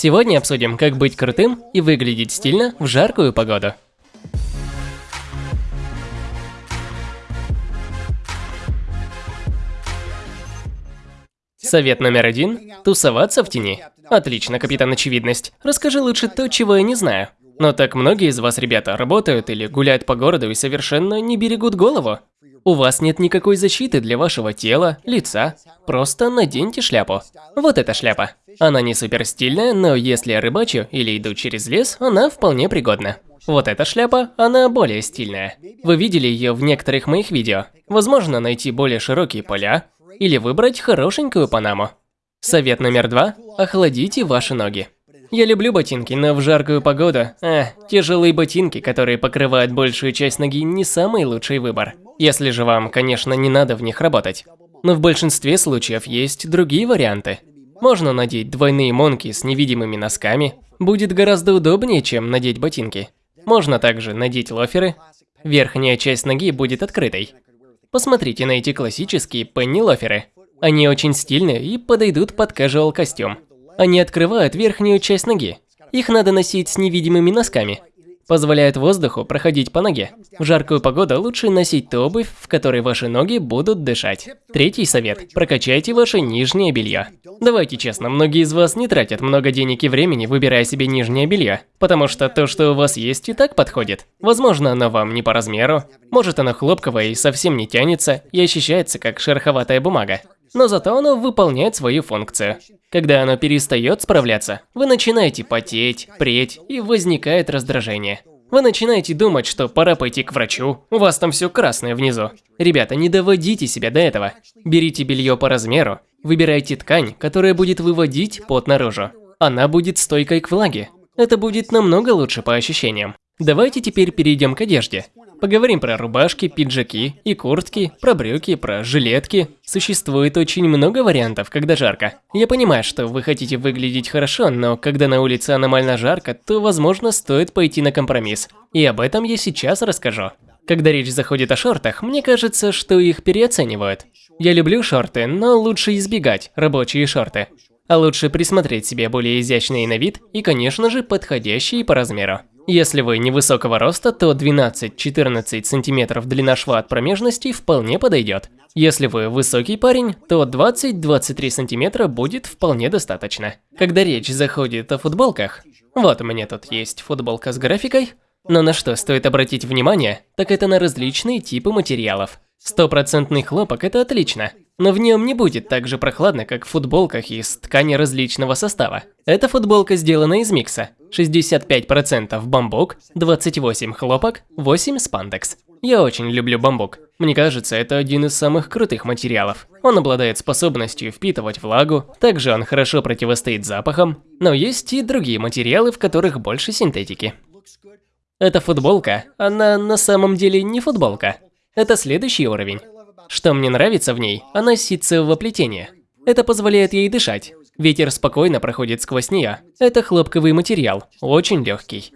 Сегодня обсудим, как быть крутым и выглядеть стильно в жаркую погоду. Совет номер один – тусоваться в тени. Отлично, капитан Очевидность. Расскажи лучше то, чего я не знаю. Но так многие из вас, ребята, работают или гуляют по городу и совершенно не берегут голову. У вас нет никакой защиты для вашего тела, лица. Просто наденьте шляпу. Вот эта шляпа. Она не супер стильная, но если я рыбачу или иду через лес, она вполне пригодна. Вот эта шляпа, она более стильная. Вы видели ее в некоторых моих видео. Возможно, найти более широкие поля или выбрать хорошенькую панаму. Совет номер два – охладите ваши ноги. Я люблю ботинки, но в жаркую погоду, а, тяжелые ботинки, которые покрывают большую часть ноги, не самый лучший выбор. Если же вам, конечно, не надо в них работать. Но в большинстве случаев есть другие варианты. Можно надеть двойные монки с невидимыми носками. Будет гораздо удобнее, чем надеть ботинки. Можно также надеть лоферы. Верхняя часть ноги будет открытой. Посмотрите на эти классические пенни-лоферы. Они очень стильные и подойдут под casual костюм. Они открывают верхнюю часть ноги. Их надо носить с невидимыми носками. Позволяют воздуху проходить по ноге. В жаркую погоду лучше носить ту обувь, в которой ваши ноги будут дышать. Третий совет – прокачайте ваше нижнее белье. Давайте честно, многие из вас не тратят много денег и времени, выбирая себе нижнее белье, потому что то, что у вас есть, и так подходит. Возможно, оно вам не по размеру, может оно хлопковое и совсем не тянется, и ощущается как шероховатая бумага но зато оно выполняет свою функцию. Когда оно перестает справляться, вы начинаете потеть, преть и возникает раздражение. Вы начинаете думать, что пора пойти к врачу, у вас там все красное внизу. Ребята, не доводите себя до этого. Берите белье по размеру, выбирайте ткань, которая будет выводить пот наружу. Она будет стойкой к влаге. Это будет намного лучше по ощущениям. Давайте теперь перейдем к одежде. Поговорим про рубашки, пиджаки и куртки, про брюки, про жилетки. Существует очень много вариантов, когда жарко. Я понимаю, что вы хотите выглядеть хорошо, но когда на улице аномально жарко, то, возможно, стоит пойти на компромисс. И об этом я сейчас расскажу. Когда речь заходит о шортах, мне кажется, что их переоценивают. Я люблю шорты, но лучше избегать рабочие шорты. А лучше присмотреть себе более изящные на вид и, конечно же, подходящие по размеру. Если вы невысокого роста, то 12-14 см длина шва от промежности вполне подойдет. Если вы высокий парень, то 20-23 см будет вполне достаточно. Когда речь заходит о футболках, вот у меня тут есть футболка с графикой, но на что стоит обратить внимание, так это на различные типы материалов. Стопроцентный хлопок – это отлично, но в нем не будет так же прохладно, как в футболках из ткани различного состава. Эта футболка сделана из микса. 65% бамбук, 28 хлопок, 8 спандекс. Я очень люблю бамбук. Мне кажется, это один из самых крутых материалов. Он обладает способностью впитывать влагу, также он хорошо противостоит запахам, но есть и другие материалы, в которых больше синтетики. Эта футболка, она на самом деле не футболка. Это следующий уровень. Что мне нравится в ней, она ситцевого плетения. Это позволяет ей дышать. Ветер спокойно проходит сквозь нее. Это хлопковый материал, очень легкий.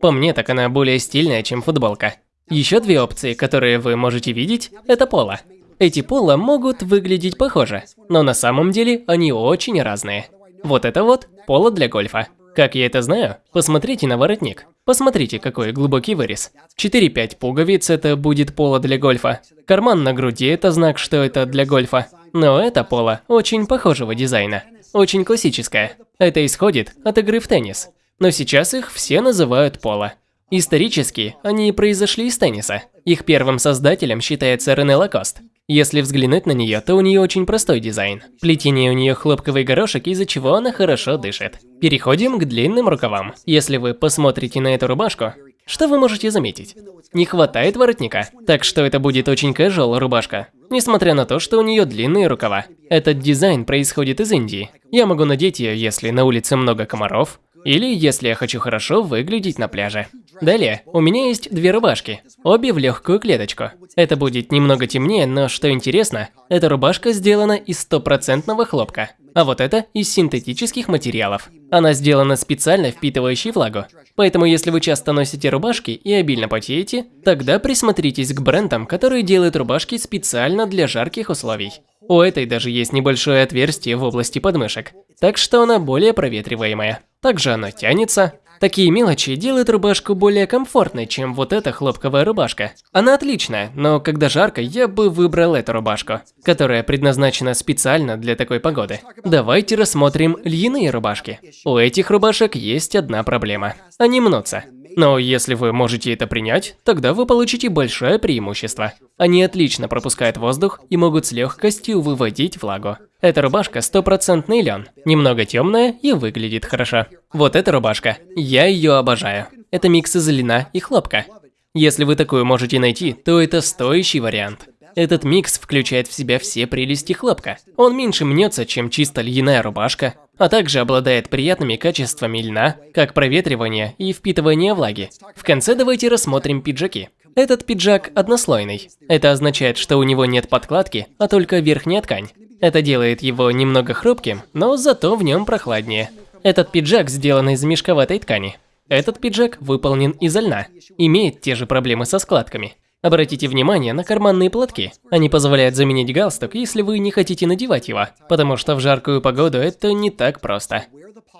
По мне, так она более стильная, чем футболка. Еще две опции, которые вы можете видеть, это поло. Эти поло могут выглядеть похоже, но на самом деле они очень разные. Вот это вот поло для гольфа. Как я это знаю? Посмотрите на воротник. Посмотрите, какой глубокий вырез. 4-5 пуговиц – это будет поло для гольфа. Карман на груди – это знак, что это для гольфа. Но это поло очень похожего дизайна. Очень классическое. Это исходит от игры в теннис. Но сейчас их все называют поло. Исторически, они произошли из тенниса. Их первым создателем считается Рене Лакост. Если взглянуть на нее, то у нее очень простой дизайн. Плетение у нее хлопковый горошек, из-за чего она хорошо дышит. Переходим к длинным рукавам. Если вы посмотрите на эту рубашку, что вы можете заметить? Не хватает воротника, так что это будет очень casual рубашка, несмотря на то, что у нее длинные рукава. Этот дизайн происходит из Индии. Я могу надеть ее, если на улице много комаров, или если я хочу хорошо выглядеть на пляже. Далее, у меня есть две рубашки, обе в легкую клеточку. Это будет немного темнее, но что интересно, эта рубашка сделана из стопроцентного хлопка, а вот это из синтетических материалов. Она сделана специально впитывающей влагу. Поэтому если вы часто носите рубашки и обильно потеете, тогда присмотритесь к брендам, которые делают рубашки специально для жарких условий. У этой даже есть небольшое отверстие в области подмышек, так что она более проветриваемая. Также она тянется. Такие мелочи делают рубашку более комфортной, чем вот эта хлопковая рубашка. Она отличная, но когда жарко, я бы выбрал эту рубашку, которая предназначена специально для такой погоды. Давайте рассмотрим льняные рубашки. У этих рубашек есть одна проблема. Они мнутся. Но если вы можете это принять, тогда вы получите большое преимущество. Они отлично пропускают воздух и могут с легкостью выводить влагу. Эта рубашка стопроцентный лен, немного темная и выглядит хорошо. Вот эта рубашка, я ее обожаю. Это микс из льна и хлопка. Если вы такую можете найти, то это стоящий вариант. Этот микс включает в себя все прелести хлопка. Он меньше мнется, чем чисто льняная рубашка, а также обладает приятными качествами льна, как проветривание и впитывание влаги. В конце давайте рассмотрим пиджаки. Этот пиджак однослойный. Это означает, что у него нет подкладки, а только верхняя ткань. Это делает его немного хрупким, но зато в нем прохладнее. Этот пиджак сделан из мешковатой ткани. Этот пиджак выполнен из льна, имеет те же проблемы со складками. Обратите внимание на карманные платки. Они позволяют заменить галстук, если вы не хотите надевать его, потому что в жаркую погоду это не так просто.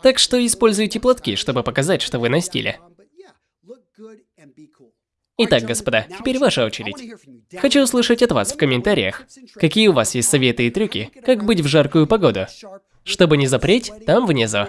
Так что используйте платки, чтобы показать, что вы на стиле. Итак, господа, теперь ваша очередь. Хочу услышать от вас в комментариях, какие у вас есть советы и трюки, как быть в жаркую погоду. Чтобы не запреть, там внизу.